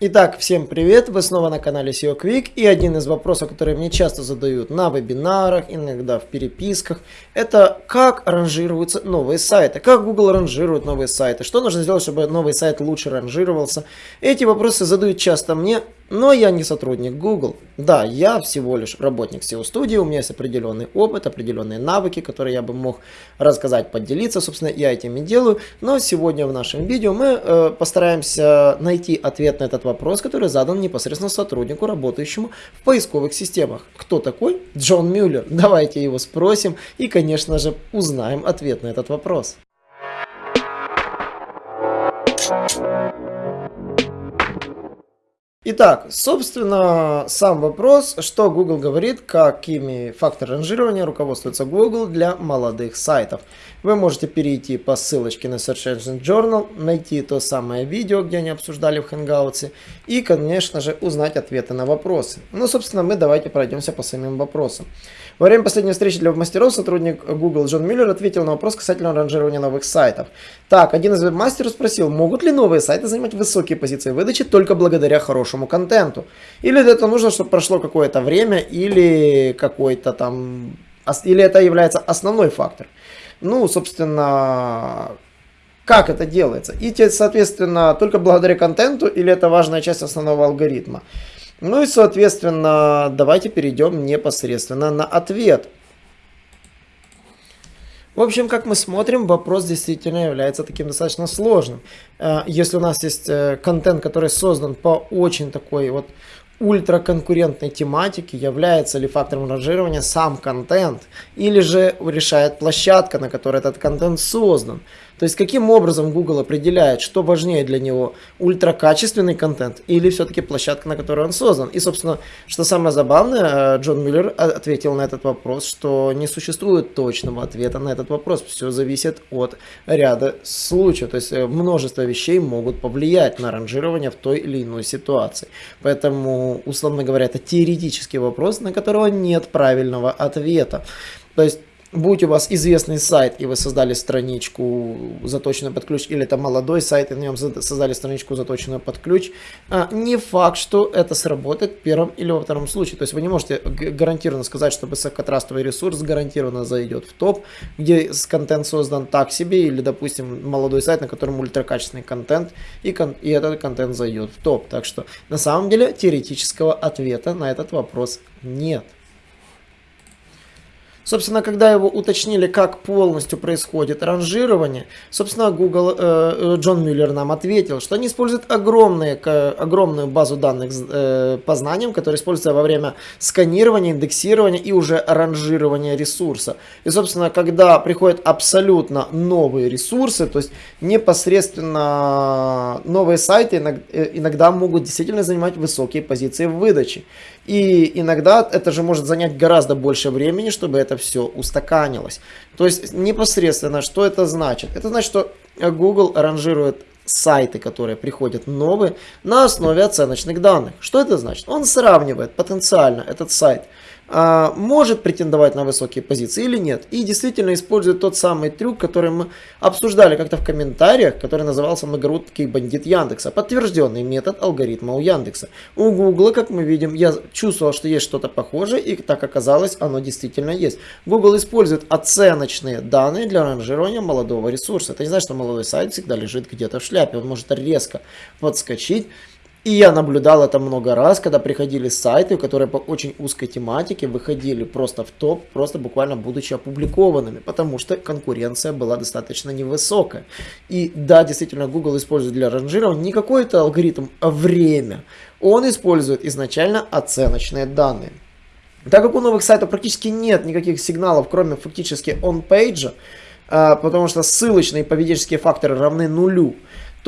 Итак, всем привет! Вы снова на канале SEO Quick и один из вопросов, которые мне часто задают на вебинарах, иногда в переписках, это как ранжируются новые сайты, как Google ранжирует новые сайты, что нужно сделать, чтобы новый сайт лучше ранжировался. Эти вопросы задают часто мне, но я не сотрудник Google. Да, я всего лишь работник SEO-студии, у меня есть определенный опыт, определенные навыки, которые я бы мог рассказать, поделиться. Собственно, я этим и делаю. Но сегодня в нашем видео мы э, постараемся найти ответ на этот вопрос, который задан непосредственно сотруднику, работающему в поисковых системах. Кто такой? Джон Мюллер. Давайте его спросим и, конечно же, узнаем ответ на этот вопрос. Итак, собственно, сам вопрос, что Google говорит, какими факторами ранжирования руководствуется Google для молодых сайтов. Вы можете перейти по ссылочке на Search Engine Journal, найти то самое видео, где они обсуждали в Hangouts, и, конечно же, узнать ответы на вопросы. Ну, собственно, мы давайте пройдемся по самим вопросам. Во время последней встречи для веб-мастеров сотрудник Google Джон Миллер ответил на вопрос касательно ранжирования новых сайтов. Так, один из веб-мастеров спросил, могут ли новые сайты занимать высокие позиции выдачи только благодаря хорошему контенту? Или это нужно, чтобы прошло какое-то время, или какой-то там... Или это является основной фактор? Ну, собственно, как это делается? И, соответственно, только благодаря контенту или это важная часть основного алгоритма? Ну и, соответственно, давайте перейдем непосредственно на ответ. В общем, как мы смотрим, вопрос действительно является таким достаточно сложным. Э, если у нас есть э, контент, который создан по очень такой вот ультраконкурентной тематике, является ли фактором ранжирования сам контент, или же решает площадка, на которой этот контент создан. То есть каким образом Google определяет, что важнее для него, ультракачественный контент или все-таки площадка, на которой он создан. И, собственно, что самое забавное, э, Джон Мюллер ответил на этот вопрос, что не существует точного ответа на этот вопрос. Все зависит от ряда случаев. То есть э, множество вещей могут повлиять на ранжирование в той или иной ситуации. Поэтому, условно говоря, это теоретический вопрос, на которого нет правильного ответа. То есть будь у вас известный сайт, и вы создали страничку заточенную под ключ, или это молодой сайт, и на нем создали страничку заточенную под ключ, а, не факт, что это сработает в первом или во втором случае. То есть вы не можете гарантированно сказать, что высокотрастовый ресурс гарантированно зайдет в топ, где контент создан так себе, или, допустим, молодой сайт, на котором ультракачественный контент, и, кон и этот контент зайдет в топ. Так что на самом деле теоретического ответа на этот вопрос нет. Собственно, когда его уточнили, как полностью происходит ранжирование, собственно, Google, э, э Джон Мюллер нам ответил, что они используют огромные, огромную базу данных э, по знаниям, которые используются во время сканирования, индексирования и уже ранжирования ресурса. И, собственно, когда приходят абсолютно новые ресурсы, то есть непосредственно новые сайты э, иногда могут действительно занимать высокие позиции в выдаче. И иногда это же может занять гораздо больше времени, чтобы это все устаканилось. То есть непосредственно, что это значит? Это значит, что Google ранжирует сайты, которые приходят новые, на основе оценочных данных. Что это значит? Он сравнивает потенциально этот сайт может претендовать на высокие позиции или нет. И действительно использует тот самый трюк, который мы обсуждали как-то в комментариях, который назывался многорукий бандит Яндекса. Подтвержденный метод алгоритма у Яндекса. У Гугла, как мы видим, я чувствовал, что есть что-то похожее, и так оказалось, оно действительно есть. Google использует оценочные данные для ранжирования молодого ресурса. Это не значит, что молодой сайт всегда лежит где-то в шляпе. Он может резко подскочить и я наблюдал это много раз, когда приходили сайты, которые по очень узкой тематике выходили просто в топ, просто буквально будучи опубликованными, потому что конкуренция была достаточно невысокая. И да, действительно, Google использует для ранжирования не какой-то алгоритм, а время. Он использует изначально оценочные данные. Так как у новых сайтов практически нет никаких сигналов, кроме фактически он-пейджа, потому что ссылочные и поведенческие факторы равны нулю,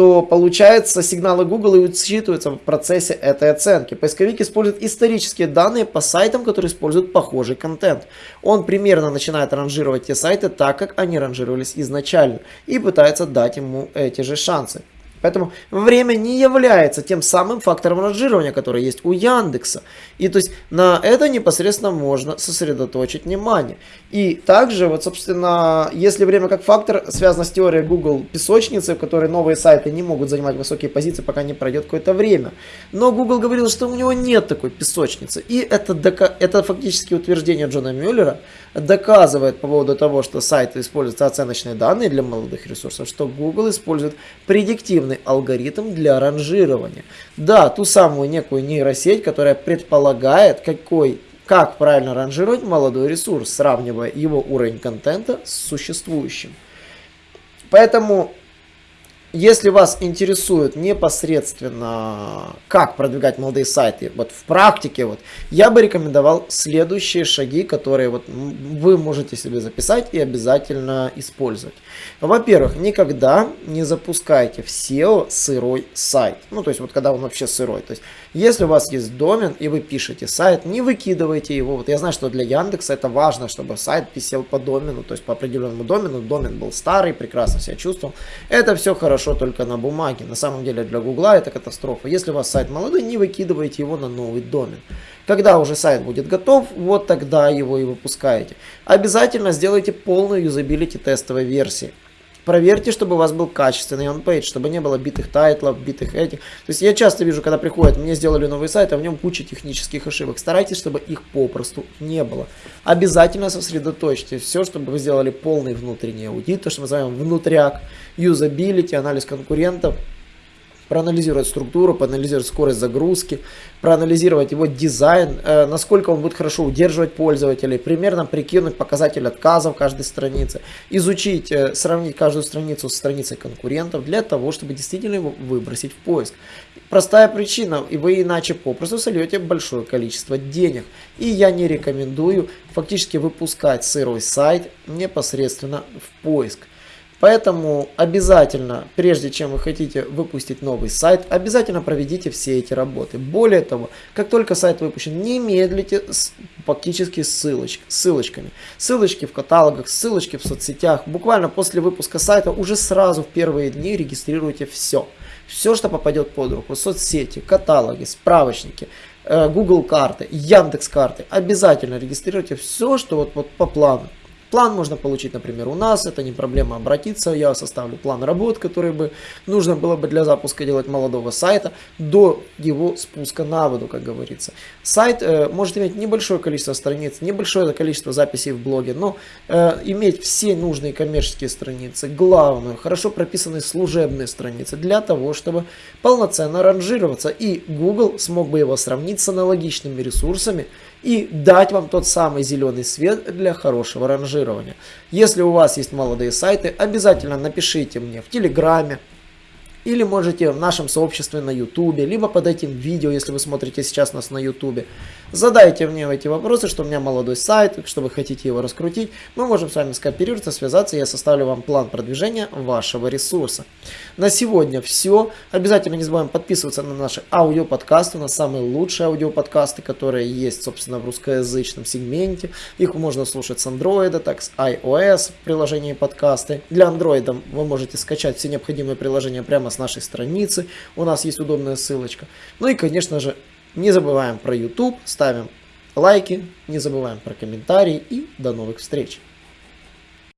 то получается сигналы Google и учитываются в процессе этой оценки. Поисковик использует исторические данные по сайтам, которые используют похожий контент. Он примерно начинает ранжировать те сайты так, как они ранжировались изначально и пытается дать ему эти же шансы. Поэтому время не является тем самым фактором ранжирования, который есть у Яндекса. И то есть на это непосредственно можно сосредоточить внимание. И также, вот, собственно, если время как фактор связано с теорией Google песочницы, в которой новые сайты не могут занимать высокие позиции, пока не пройдет какое-то время. Но Google говорил, что у него нет такой песочницы. И это, это фактически утверждение Джона Мюллера доказывает по поводу того, что сайты используют оценочные данные для молодых ресурсов, что Google использует предиктивный алгоритм для ранжирования. Да, ту самую некую нейросеть, которая предполагает, какой как правильно ранжировать молодой ресурс, сравнивая его уровень контента с существующим. Поэтому если вас интересует непосредственно, как продвигать молодые сайты, вот в практике, вот, я бы рекомендовал следующие шаги, которые вот вы можете себе записать и обязательно использовать. Во-первых, никогда не запускайте в SEO сырой сайт. Ну, то есть, вот когда он вообще сырой. То есть, если у вас есть домен и вы пишете сайт, не выкидывайте его. Вот я знаю, что для Яндекса это важно, чтобы сайт писал по домену, то есть по определенному домену. Домен был старый, прекрасно себя чувствовал. Это все хорошо хорошо только на бумаге. На самом деле для Гугла это катастрофа. Если у вас сайт молодой, не выкидывайте его на новый домен. Когда уже сайт будет готов, вот тогда его и выпускаете. Обязательно сделайте полную юзабилити тестовой версии. Проверьте, чтобы у вас был качественный on-page, чтобы не было битых тайтлов, битых этих. То есть я часто вижу, когда приходят, мне сделали новый сайт, а в нем куча технических ошибок. Старайтесь, чтобы их попросту не было. Обязательно сосредоточьте все, чтобы вы сделали полный внутренний аудит, то, что мы называем внутряк, юзабилити, анализ конкурентов проанализировать структуру, проанализировать скорость загрузки, проанализировать его дизайн, э, насколько он будет хорошо удерживать пользователей, примерно прикинуть показатель отказов каждой страницы, изучить, э, сравнить каждую страницу с страницей конкурентов для того, чтобы действительно его выбросить в поиск. Простая причина, и вы иначе попросту сольете большое количество денег. И я не рекомендую фактически выпускать сырой сайт непосредственно в поиск. Поэтому обязательно, прежде чем вы хотите выпустить новый сайт, обязательно проведите все эти работы. Более того, как только сайт выпущен, не медлите с фактически ссылоч, ссылочками. Ссылочки в каталогах, ссылочки в соцсетях. Буквально после выпуска сайта уже сразу в первые дни регистрируйте все. Все, что попадет под руку. Соцсети, каталоги, справочники, э, Google карты, Яндекс карты. Обязательно регистрируйте все, что вот, вот по плану. План можно получить, например, у нас, это не проблема обратиться, я составлю план работ, который бы нужно было бы для запуска делать молодого сайта до его спуска на воду, как говорится. Сайт э, может иметь небольшое количество страниц, небольшое количество записей в блоге, но э, иметь все нужные коммерческие страницы, главное, хорошо прописанные служебные страницы для того, чтобы полноценно ранжироваться и Google смог бы его сравнить с аналогичными ресурсами, и дать вам тот самый зеленый свет для хорошего ранжирования. Если у вас есть молодые сайты, обязательно напишите мне в Телеграме, или можете в нашем сообществе на ютубе, либо под этим видео, если вы смотрите сейчас нас на ютубе. Задайте мне эти вопросы, что у меня молодой сайт, что вы хотите его раскрутить. Мы можем с вами скооперироваться, связаться, я составлю вам план продвижения вашего ресурса. На сегодня все. Обязательно не забываем подписываться на наши аудиоподкасты, на самые лучшие аудиоподкасты, которые есть, собственно, в русскоязычном сегменте. Их можно слушать с Android, так с iOS в приложении подкасты. Для Android вы можете скачать все необходимые приложения прямо с нашей страницы, у нас есть удобная ссылочка. Ну и, конечно же, не забываем про YouTube, ставим лайки, не забываем про комментарии и до новых встреч!